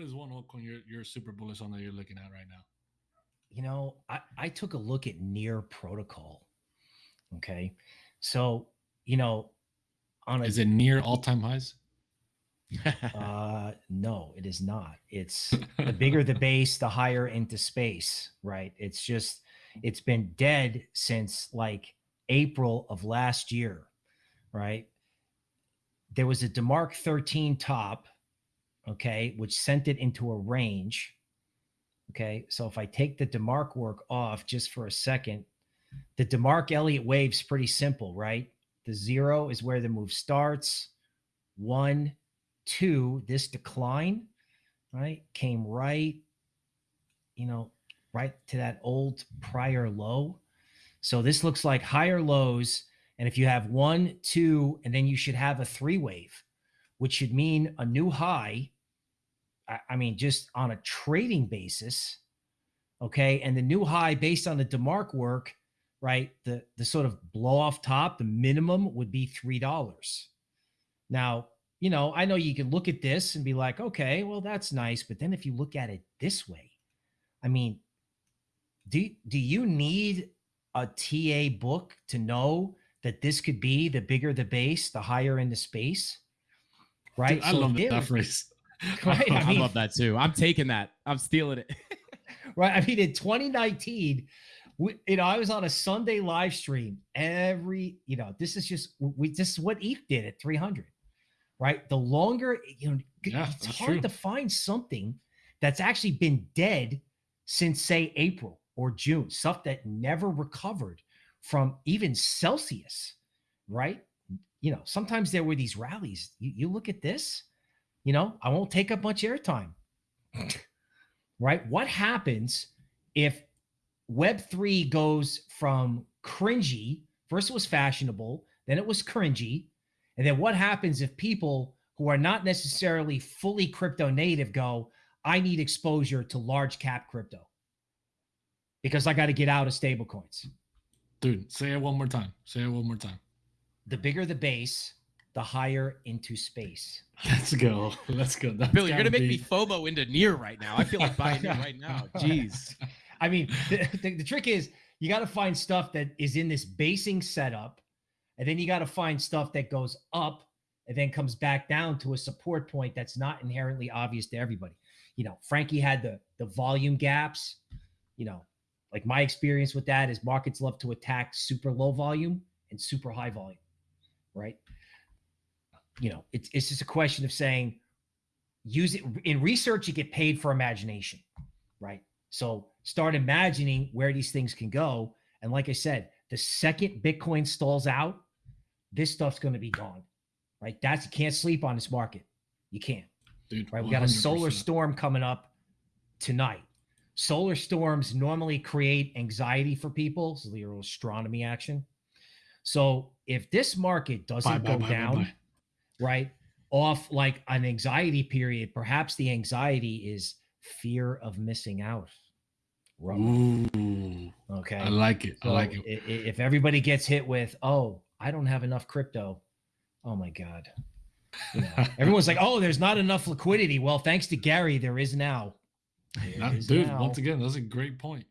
what is one altcoin you're you're super bullish on that you're looking at right now? You know, I, I took a look at near protocol. Okay. So, you know, on a, is it near all time highs? uh no, it is not. It's the bigger the base, the higher into space, right? It's just it's been dead since like April of last year, right? There was a DeMark 13 top, okay, which sent it into a range. Okay. So if I take the DeMark work off just for a second, the DeMark Elliott wave's pretty simple, right? The zero is where the move starts. One, two, this decline, right, came right, you know, right to that old prior low. So this looks like higher lows. And if you have one, two, and then you should have a three wave, which should mean a new high. I, I mean, just on a trading basis. Okay. And the new high based on the DeMark work, right? The the sort of blow off top, the minimum would be three dollars. Now, you know, I know you can look at this and be like, okay, well, that's nice. But then if you look at it this way, I mean, do do you need a TA book to know that this could be the bigger the base, the higher in the space? Right. Dude, I so love that phrase. Right? I, mean, I love that too. I'm taking that. I'm stealing it. right. I mean, in 2019, we, you know, I was on a Sunday live stream every, you know, this is just we this is what ETH did at 300. Right. The longer, you know, yeah, it's hard true. to find something that's actually been dead since say April or June, stuff that never recovered from even Celsius, right? You know, sometimes there were these rallies. You, you look at this, you know, I won't take up much airtime, right? What happens if Web3 goes from cringy, first it was fashionable, then it was cringy. And then what happens if people who are not necessarily fully crypto native go, I need exposure to large cap crypto? because I got to get out of stablecoins. Dude, say it one more time. Say it one more time. The bigger the base, the higher into space. Let's go. Let's go. That's Billy, you're gonna be... make me FOMO into near right now. I feel like buying it right now. Jeez. I mean, the, the, the trick is you got to find stuff that is in this basing setup, and then you got to find stuff that goes up and then comes back down to a support point that's not inherently obvious to everybody. You know, Frankie had the the volume gaps. You know, like my experience with that is markets love to attack super low volume and super high volume, right? You know, it's it's just a question of saying use it in research, you get paid for imagination, right? So start imagining where these things can go. And like I said, the second Bitcoin stalls out, this stuff's going to be gone, right? That's you can't sleep on this market. You can't. Dude, right? We got a solar storm coming up tonight solar storms normally create anxiety for people. So your astronomy action. So if this market doesn't bye, go bye, down, bye, right, off like an anxiety period, perhaps the anxiety is fear of missing out. Ooh, okay. I like it. So I like it. If everybody gets hit with, oh, I don't have enough crypto. Oh my God. You know, everyone's like, oh, there's not enough liquidity. Well, thanks to Gary, there is now. Dude, now. once again, that's a great point.